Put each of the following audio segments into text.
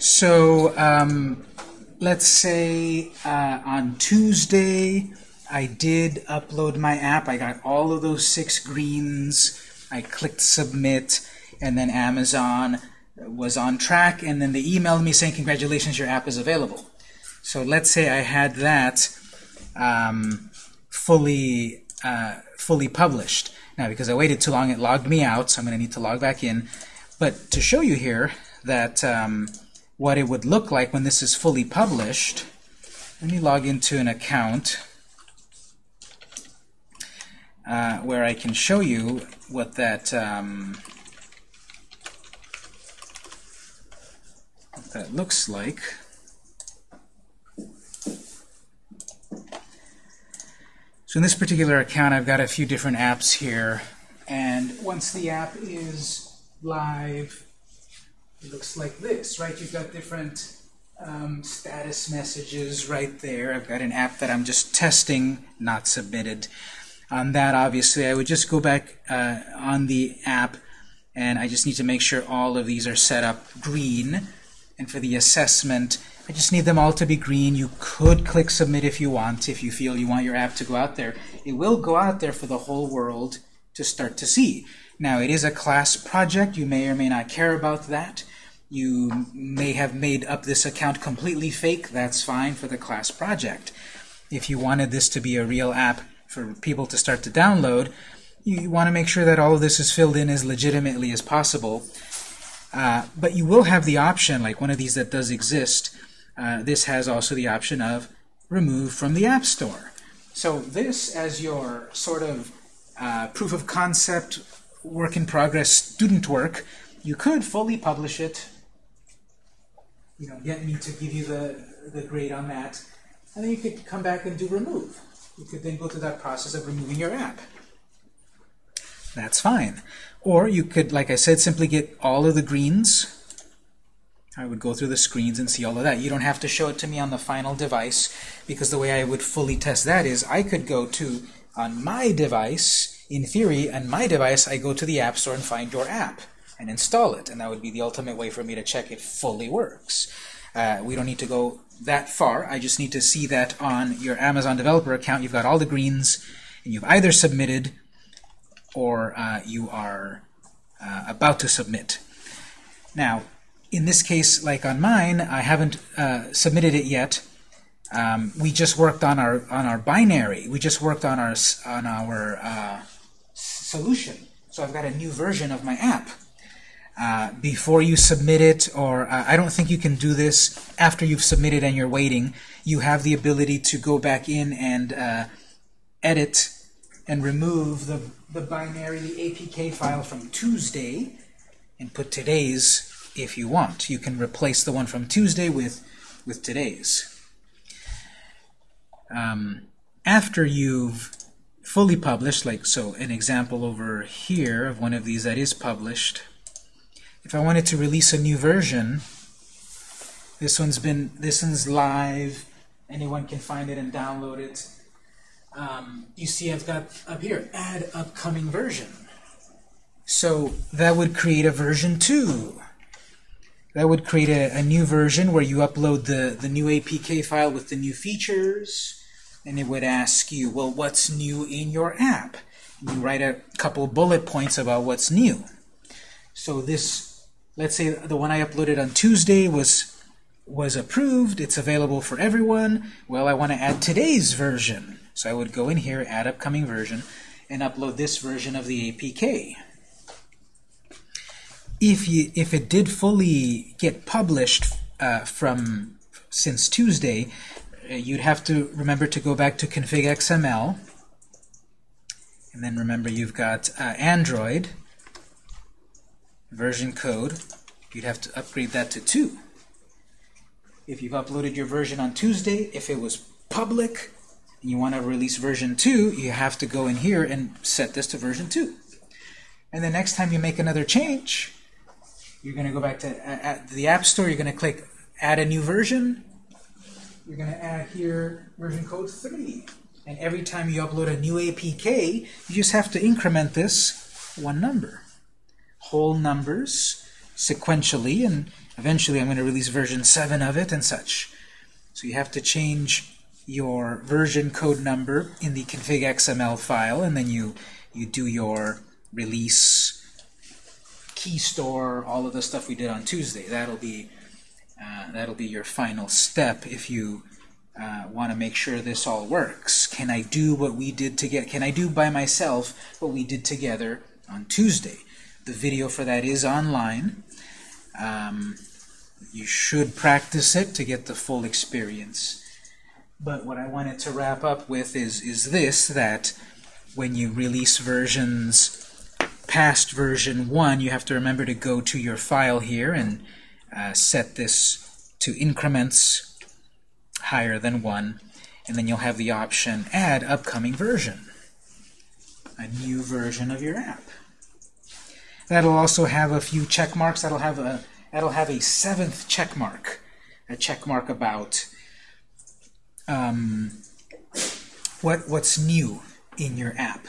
So um, let's say uh, on Tuesday I did upload my app. I got all of those six greens. I clicked submit, and then Amazon was on track, and then they emailed me saying, congratulations, your app is available. So let's say I had that um, fully, uh, fully published. Now, because I waited too long, it logged me out, so I'm going to need to log back in. But to show you here that um, what it would look like when this is fully published, let me log into an account uh, where I can show you what that um, what that looks like. So in this particular account, I've got a few different apps here. And once the app is live, it looks like this, right? You've got different um, status messages right there. I've got an app that I'm just testing, not submitted. On that, obviously, I would just go back uh, on the app, and I just need to make sure all of these are set up green. And for the assessment, I just need them all to be green. You could click submit if you want, if you feel you want your app to go out there. It will go out there for the whole world to start to see. Now, it is a class project. You may or may not care about that. You may have made up this account completely fake. That's fine for the class project. If you wanted this to be a real app for people to start to download, you want to make sure that all of this is filled in as legitimately as possible. Uh, but you will have the option, like one of these that does exist, uh, this has also the option of remove from the App Store. So this, as your sort of uh, proof of concept, work in progress student work, you could fully publish it, you know, get me to give you the, the grade on that, and then you could come back and do remove. You could then go through that process of removing your app. That's fine. Or you could, like I said, simply get all of the greens I would go through the screens and see all of that. You don't have to show it to me on the final device because the way I would fully test that is I could go to, on my device, in theory, on my device, I go to the App Store and find your app and install it. And that would be the ultimate way for me to check it fully works. Uh, we don't need to go that far. I just need to see that on your Amazon developer account you've got all the greens and you've either submitted or uh, you are uh, about to submit. Now, in this case, like on mine, I haven't uh, submitted it yet. Um, we just worked on our on our binary. We just worked on our on our uh, solution. So I've got a new version of my app. Uh, before you submit it, or uh, I don't think you can do this after you've submitted and you're waiting. You have the ability to go back in and uh, edit and remove the, the binary APK file from Tuesday and put today's if you want. You can replace the one from Tuesday with, with today's. Um, after you've fully published, like so an example over here of one of these that is published, if I wanted to release a new version, this one's been this one's live, anyone can find it and download it. Um, you see I've got up here, add upcoming version. So that would create a version 2 that would create a, a, new version where you upload the, the new APK file with the new features, and it would ask you, well, what's new in your app? You write a couple bullet points about what's new. So this, let's say the one I uploaded on Tuesday was was approved, it's available for everyone. Well, I want to add today's version. So I would go in here, add upcoming version, and upload this version of the APK if you if it did fully get published uh, from since Tuesday, uh, you'd have to remember to go back to config XML, and then remember you've got uh, Android version code. You'd have to upgrade that to 2. If you've uploaded your version on Tuesday, if it was public, and you want to release version 2, you have to go in here and set this to version 2. And the next time you make another change, you're going to go back to the App Store. You're going to click Add a new version. You're going to add here version code 3. And every time you upload a new APK, you just have to increment this one number. Whole numbers. sequentially, and eventually I'm going to release version 7 of it and such. So you have to change your version code number in the config XML file, and then you, you do your release key store, all of the stuff we did on Tuesday. That'll be uh, that'll be your final step if you uh, want to make sure this all works. Can I do what we did together? Can I do by myself what we did together on Tuesday? The video for that is online. Um, you should practice it to get the full experience. But what I wanted to wrap up with is, is this, that when you release versions past version 1, you have to remember to go to your file here and uh, set this to increments higher than 1. And then you'll have the option Add Upcoming Version, a new version of your app. That'll also have a few check marks. That'll have a that'll have a seventh check mark, a check mark about um, what what's new in your app.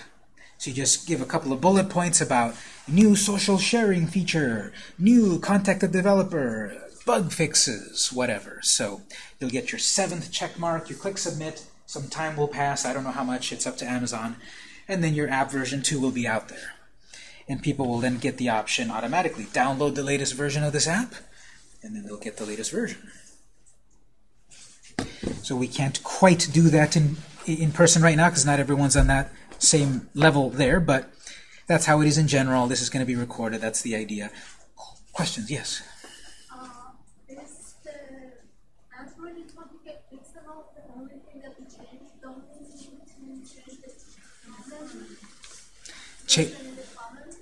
So you just give a couple of bullet points about new social sharing feature, new contact the developer, bug fixes, whatever. So you'll get your seventh check mark, you click submit, some time will pass, I don't know how much, it's up to Amazon, and then your app version 2 will be out there. And people will then get the option automatically, download the latest version of this app, and then they'll get the latest version. So we can't quite do that in, in person right now because not everyone's on that same level there, but that's how it is in general. This is going to be recorded. That's the idea. Questions? Yes? Uh, is the Android the only thing that we changed? Don't we change the comment? Cha Version in the comment?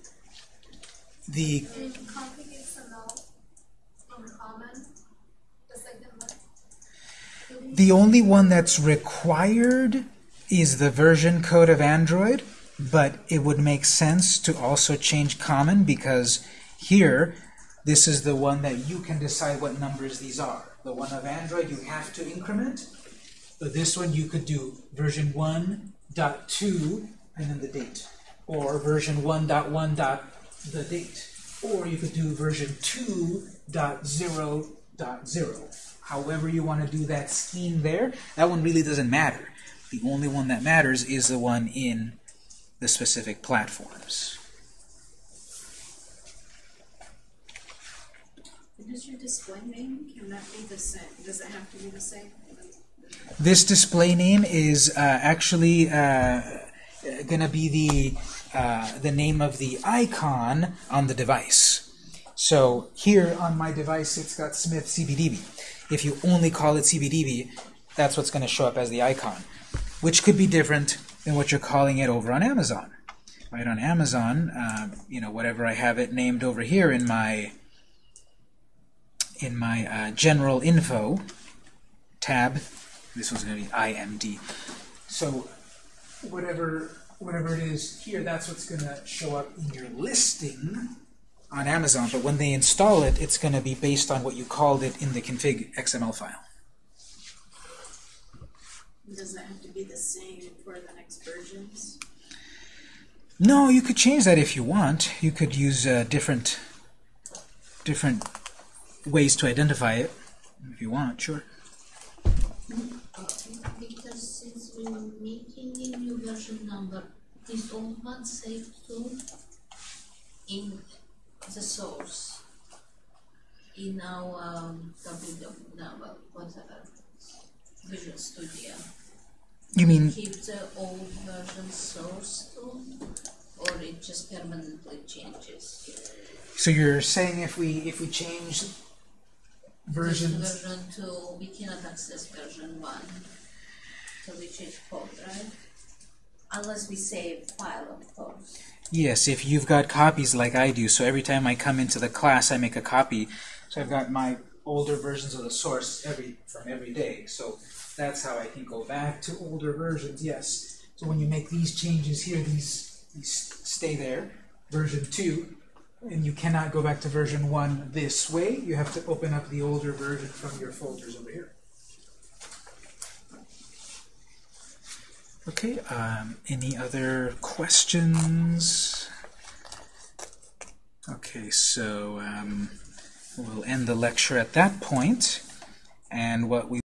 The In config XML from comment, the second one. Do we- The only one that's required is the version code of Android, but it would make sense to also change common because here, this is the one that you can decide what numbers these are. The one of Android you have to increment, but this one you could do version 1.2 and then the date, or version 1.1 dot the date, or you could do version 2.0.0. However you want to do that scheme there, that one really doesn't matter. The only one that matters is the one in the specific platforms. Does your display name, can that be the same, does it have to be the same? This display name is uh, actually uh, going to be the uh, the name of the icon on the device. So here on my device, it's got Smith CBDB. If you only call it CBDB, that's what's going to show up as the icon, which could be different than what you're calling it over on Amazon. Right on Amazon, uh, you know, whatever I have it named over here in my in my uh, general info tab, this one's going to be IMD. So whatever whatever it is here, that's what's going to show up in your listing on Amazon. But when they install it, it's going to be based on what you called it in the config XML file. Does that have to be the same for the next versions? No, you could change that if you want. You could use uh, different different ways to identify it if you want. Sure. Because since we're making a number, is old one saved too in the source? In our um, Visual Studio. You mean Keep the old version source too, or it just permanently changes? so? You're saying if we if we change This versions Version two, we cannot access version one, so we change code, right? Unless we save file, of course. Yes, if you've got copies like I do, so every time I come into the class, I make a copy. So I've got my older versions of the source every from every day. So that's how I can go back to older versions. Yes. So when you make these changes here, these these stay there. Version two, and you cannot go back to version one this way. You have to open up the older version from your folders over here. Okay, um, any other questions? Okay, so um, we'll end the lecture at that point, and what we